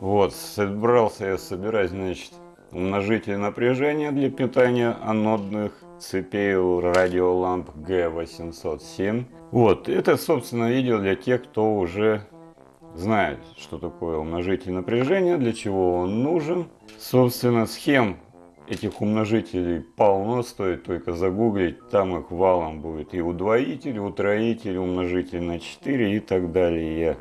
Вот, собрался я собирать, значит, умножитель напряжения для питания анодных цепей у радиоламп G807. Вот, это, собственно, видео для тех, кто уже знает, что такое умножитель напряжения, для чего он нужен. Собственно, схем этих умножителей полно, стоит только загуглить, там их валом будет и удвоитель, и утроитель, умножитель на 4 и так далее.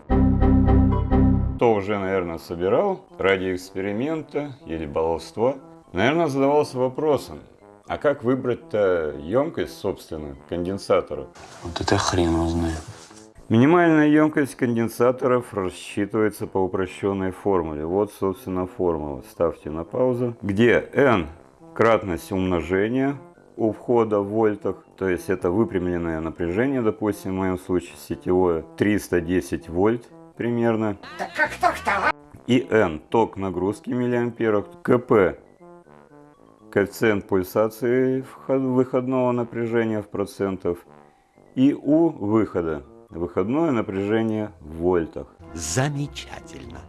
Кто уже, наверное, собирал ради эксперимента или баловства, наверное, задавался вопросом, а как выбрать-то емкость, собственно, конденсатора? Вот это хрен его знает. Минимальная емкость конденсаторов рассчитывается по упрощенной формуле. Вот, собственно, формула. Ставьте на паузу. Где n кратность умножения у входа в вольтах, то есть это выпрямленное напряжение, допустим, в моем случае сетевое, 310 вольт примерно. И N ток нагрузки миллиамперов, КП коэффициент пульсации выходного напряжения в процентов и У выхода выходное напряжение в вольтах. Замечательно.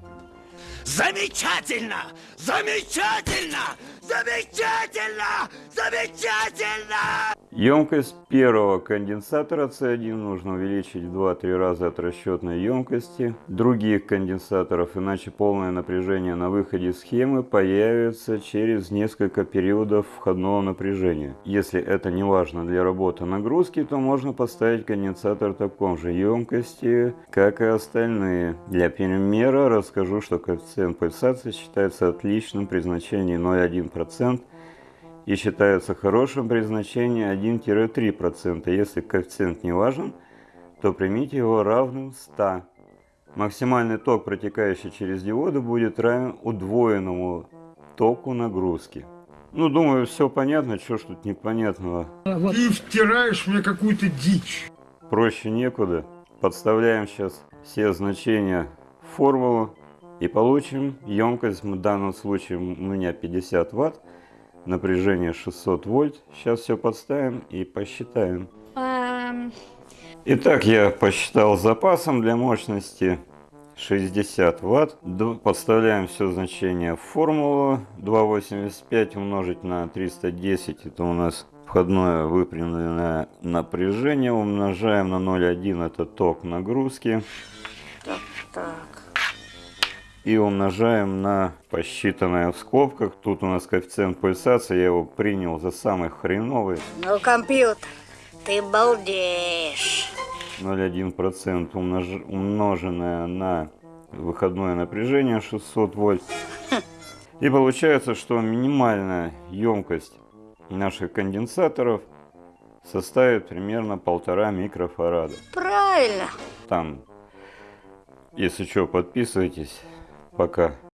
Замечательно! Замечательно! Замечательно! Замечательно! Емкость первого конденсатора C1 нужно увеличить в 2-3 раза от расчетной емкости других конденсаторов, иначе полное напряжение на выходе схемы появится через несколько периодов входного напряжения. Если это не важно для работы нагрузки, то можно поставить конденсатор таком же емкости, как и остальные. Для примера расскажу, что коэффициент пульсации считается отличным при значении 0,1% и считается хорошим при значении 1-3%. Если коэффициент не важен, то примите его равным 100. Максимальный ток, протекающий через диоды, будет равен удвоенному току нагрузки. Ну, думаю, все понятно, что ж тут непонятного. Ты втираешь мне какую-то дичь. Проще некуда. Подставляем сейчас все значения в формулу и получим емкость, в данном случае у меня 50 ватт, напряжение 600 вольт. Сейчас все подставим и посчитаем. Эм, Итак, я посчитал запасом для мощности 60 ватт. Подставляем все значения в формулу. 2,85 умножить на 310. Это у нас входное выпрямленное напряжение. Умножаем на 0,1. Это ток нагрузки. так, так. И умножаем на посчитанное в скобках. Тут у нас коэффициент пульсации. Я его принял за самый хреновый. Ну, компьютер, ты балдеешь. 0,1% умнож- умноженное на выходное напряжение 600 вольт. И получается, что минимальная емкость наших конденсаторов составит примерно полтора микрофарада. Правильно. Там, если что, подписывайтесь. Пока.